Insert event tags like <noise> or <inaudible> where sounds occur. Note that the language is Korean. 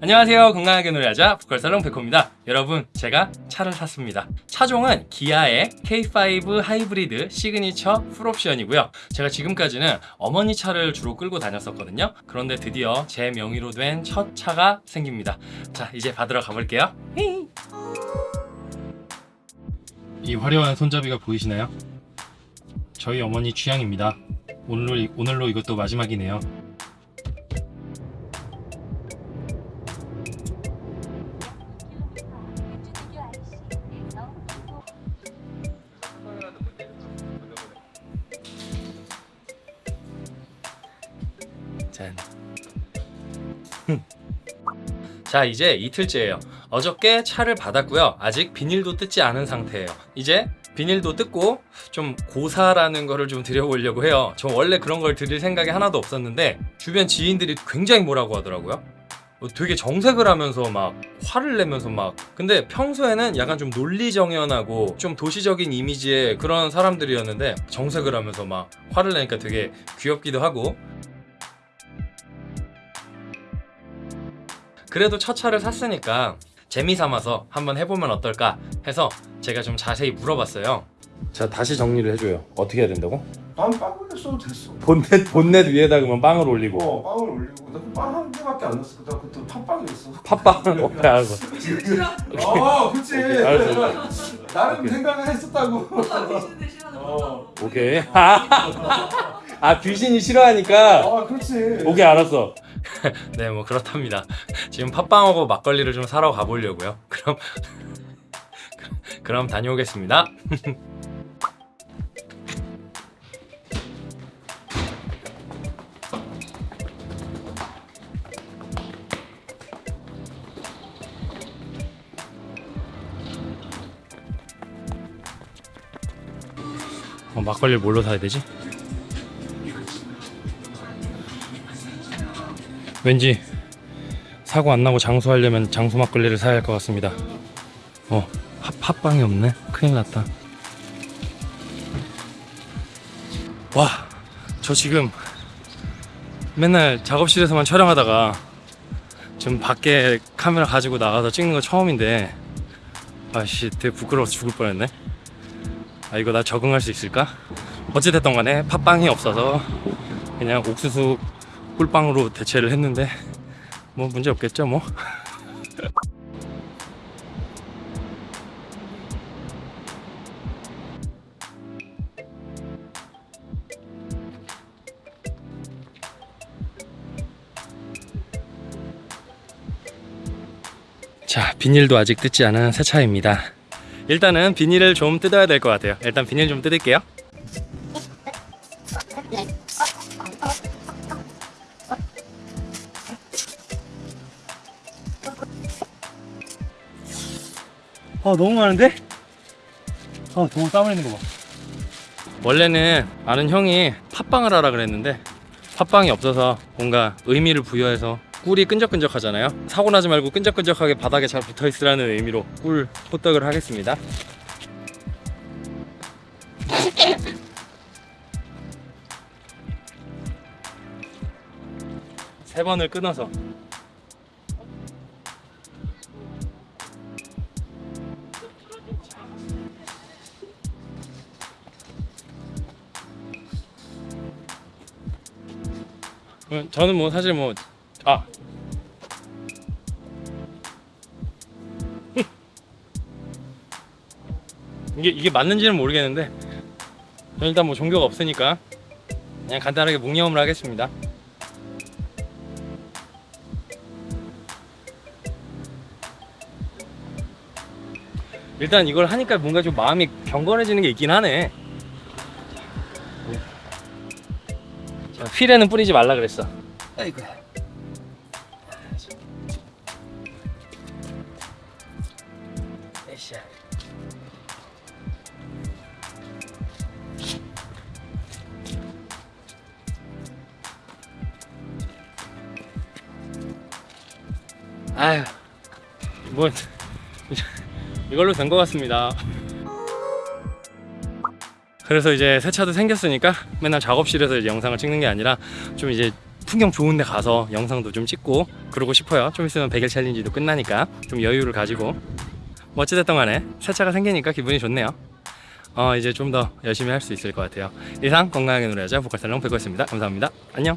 안녕하세요. 건강하게 노래하자 보컬살롱 백호입니다. 여러분 제가 차를 샀습니다. 차종은 기아의 K5 하이브리드 시그니처 풀옵션이고요. 제가 지금까지는 어머니 차를 주로 끌고 다녔었거든요. 그런데 드디어 제 명의로 된 첫 차가 생깁니다. 자 이제 받으러 가볼게요. 이 화려한 손잡이가 보이시나요? 저희 어머니 취향입니다. 오늘로, 오늘로 이것도 마지막이네요 짠. 자 이제 이틀째예요. 어저께 차를 받았고요. 아직 비닐도 뜯지 않은 상태예요. 이제 비닐도 뜯고 좀 고사라는 거를 좀 드려보려고 해요. 저 원래 그런 걸 드릴 생각이 하나도 없었는데 주변 지인들이 굉장히 뭐라고 하더라고요. 어, 되게 정색을 하면서 막 화를 내면서 막. 근데 평소에는 약간 좀 논리정연하고 좀 도시적인 이미지의 그런 사람들이었는데 정색을 하면서 막 화를 내니까 되게 귀엽기도 하고 그래도 첫 차를 샀으니까 재미삼아서 한번 해보면 어떨까 해서 제가 좀 자세히 물어봤어요 자 다시 정리를 해줘요 어떻게 해야 된다고? 난 빵을 써도 됐어. 본넷 본넷 위에다 그러면 빵을 올리고 어, 빵을 올리고 나빵한 개밖에 안 넣었어. 나 그때 팥빵이었어. 팥빵 <laughs> <laughs> 오케이 알고 어, 그렇지. 알았어. 나름 오케이. 생각을 했었다고. 어. 오케이 <laughs> 아 귀신이 싫어하니까 아, 그렇지. 오케이 알았어 <laughs> 네 뭐 그렇답니다. 지금 팥빵하고 막걸리를 좀 사러 가보려고요. <laughs> 그럼 그럼 다녀오겠습니다. <laughs> 어, 막걸리를 뭘로 사야 되지? 왠지 사고 안 나고 장수하려면 장수 막걸리를 사야 할 것 같습니다. 어, 팥, 팥빵이 없네. 큰일 났다. 와, 저 지금 맨날 작업실에서만 촬영하다가 지금 밖에 카메라 가지고 나가서 찍는 거 처음인데 아씨 되게 부끄러워서 죽을 뻔했네. 아 이거 나 적응할 수 있을까? 어찌됐던 간에 팥빵이 없어서 그냥 옥수수 꿀빵으로 대체를 했는데 뭐 문제 없겠죠 뭐. <laughs> 자 비닐도 아직 뜯지 않은 새 차입니다. 일단은 비닐을 좀 뜯어야 될 것 같아요. 일단 비닐 좀 뜯을게요 아 너무 많은데? 아땀 흘리는 거봐. 원래는 아는 형이 팥빵을 하라 그랬는데 팥빵이 없어서 뭔가 의미를 부여해서 꿀이 끈적끈적 하잖아요. 사고 나지 말고 끈적끈적하게 바닥에 잘 붙어 있으라는 의미로 꿀 호떡을 하겠습니다. <laughs> 세 번을 끊어서 저는 뭐 사실 뭐 아. <laughs> 이게 이게 맞는지는 모르겠는데 저는 일단 뭐 종교가 없으니까 그냥 간단하게 묵념을 하겠습니다. 일단 이걸 하니까 뭔가 좀 마음이 경건해지는 게 있긴 하네. 휠에는 뿌리지 말라 그랬어. 아이고. 에이씨. 아휴, 뭐 <laughs> 이걸로 된 것 같습니다. 그래서 이제 새 차도 생겼으니까 맨날 작업실에서 이제 영상을 찍는 게 아니라 좀 이제 풍경 좋은 데 가서 영상도 좀 찍고 그러고 싶어요. 좀 있으면 100일 챌린지도 끝나니까 좀 여유를 가지고. 뭐 어찌됐든 간에 새 차가 생기니까 기분이 좋네요. 어 이제 좀 더 열심히 할 수 있을 것 같아요. 이상 건강하게 놀아야죠. 보컬 살롱 백호였습니다. 감사합니다. 안녕